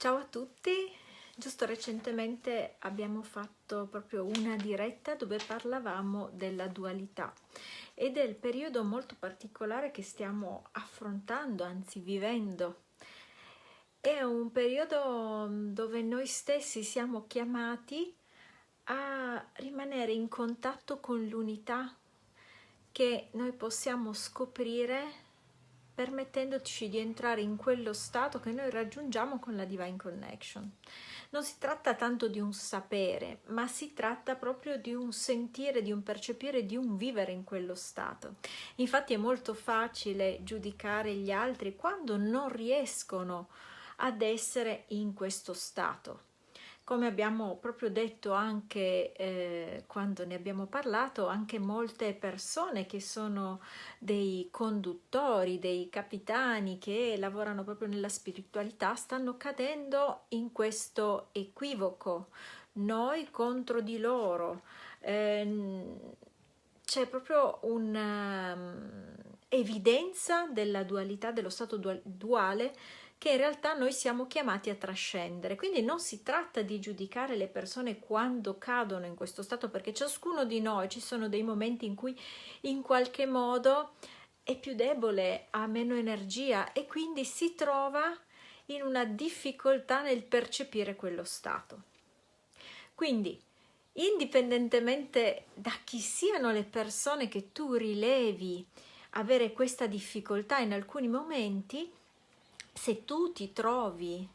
Ciao a tutti, giusto recentemente abbiamo fatto proprio una diretta dove parlavamo della dualità e del periodo molto particolare che stiamo affrontando, anzi vivendo. È un periodo dove noi stessi siamo chiamati a rimanere in contatto con l'unità che noi possiamo scoprire permettendoci di entrare in quello stato che noi raggiungiamo con la Divine Connection. Non si tratta tanto di un sapere, ma si tratta proprio di un sentire, di un percepire, di un vivere in quello stato. Infatti è molto facile giudicare gli altri quando non riescono ad essere in questo stato come abbiamo proprio detto anche eh, quando ne abbiamo parlato, anche molte persone che sono dei conduttori, dei capitani che lavorano proprio nella spiritualità stanno cadendo in questo equivoco, noi contro di loro. Eh, c'è proprio un'evidenza um, della dualità, dello stato duale che in realtà noi siamo chiamati a trascendere. Quindi non si tratta di giudicare le persone quando cadono in questo stato, perché ciascuno di noi ci sono dei momenti in cui in qualche modo è più debole, ha meno energia e quindi si trova in una difficoltà nel percepire quello stato. Quindi, indipendentemente da chi siano le persone che tu rilevi avere questa difficoltà in alcuni momenti, se tu ti trovi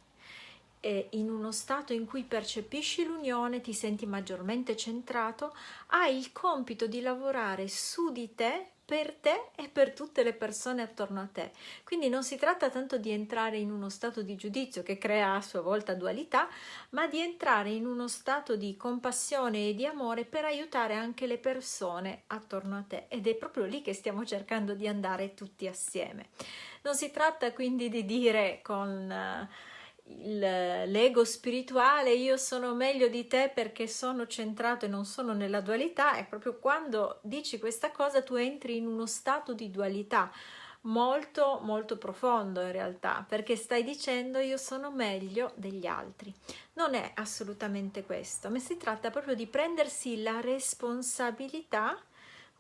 eh, in uno stato in cui percepisci l'unione, ti senti maggiormente centrato, hai il compito di lavorare su di te per te e per tutte le persone attorno a te. Quindi non si tratta tanto di entrare in uno stato di giudizio che crea a sua volta dualità, ma di entrare in uno stato di compassione e di amore per aiutare anche le persone attorno a te. Ed è proprio lì che stiamo cercando di andare tutti assieme. Non si tratta quindi di dire con eh, l'ego spirituale io sono meglio di te perché sono centrato e non sono nella dualità è proprio quando dici questa cosa tu entri in uno stato di dualità molto molto profondo in realtà perché stai dicendo io sono meglio degli altri. Non è assolutamente questo ma si tratta proprio di prendersi la responsabilità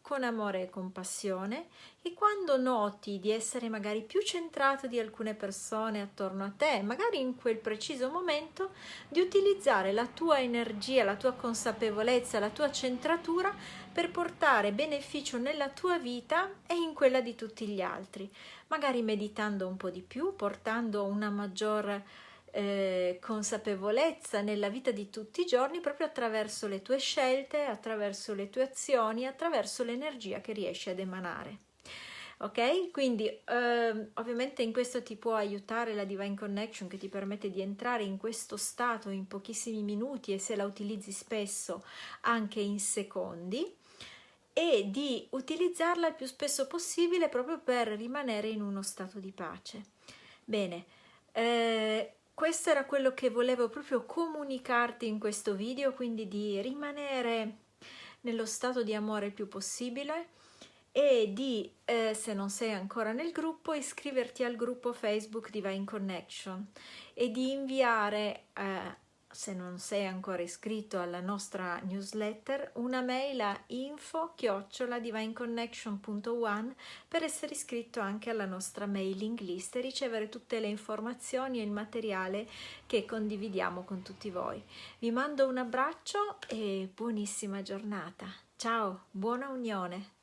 con amore e compassione e quando noti di essere magari più centrato di alcune persone attorno a te, magari in quel preciso momento, di utilizzare la tua energia, la tua consapevolezza, la tua centratura per portare beneficio nella tua vita e in quella di tutti gli altri, magari meditando un po' di più, portando una maggior eh, consapevolezza nella vita di tutti i giorni proprio attraverso le tue scelte, attraverso le tue azioni, attraverso l'energia che riesci ad emanare. Ok? Quindi eh, ovviamente in questo ti può aiutare la Divine Connection che ti permette di entrare in questo stato in pochissimi minuti e se la utilizzi spesso anche in secondi e di utilizzarla il più spesso possibile proprio per rimanere in uno stato di pace. Bene, eh, questo era quello che volevo proprio comunicarti in questo video, quindi di rimanere nello stato di amore il più possibile e di, eh, se non sei ancora nel gruppo, iscriverti al gruppo Facebook Divine Connection e di inviare eh, se non sei ancora iscritto alla nostra newsletter, una mail a info divineconnection.one per essere iscritto anche alla nostra mailing list e ricevere tutte le informazioni e il materiale che condividiamo con tutti voi. Vi mando un abbraccio e buonissima giornata. Ciao, buona unione!